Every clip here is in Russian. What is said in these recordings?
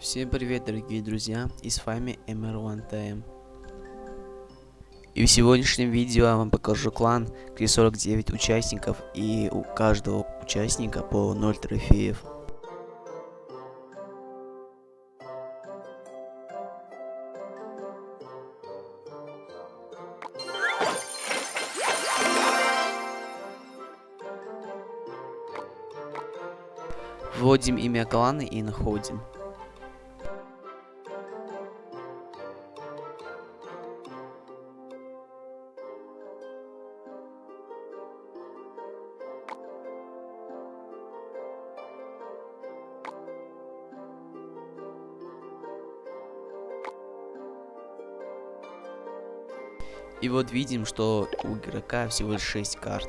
Всем привет, дорогие друзья, и с вами MR1TM. И в сегодняшнем видео я вам покажу клан, где 49 участников, и у каждого участника по 0 трофеев. Вводим имя клана и находим. И вот видим, что у игрока всего лишь 6 карт.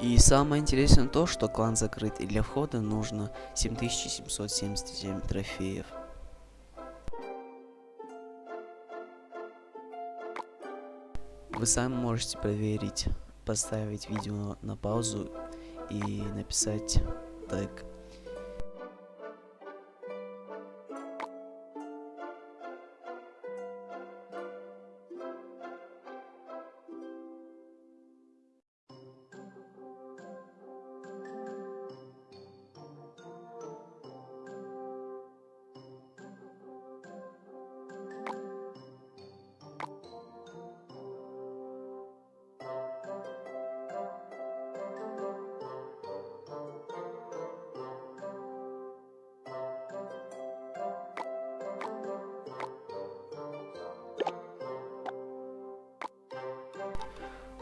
И самое интересное то, что клан закрыт, и для входа нужно 7777 трофеев. Вы сами можете проверить, поставить видео на паузу и написать тег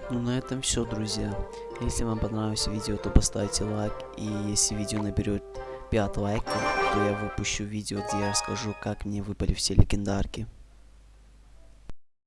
Ну на этом все, друзья. Если вам понравилось видео, то поставьте лайк. И если видео наберет 5 лайков, то я выпущу видео, где я расскажу, как мне выпали все легендарки.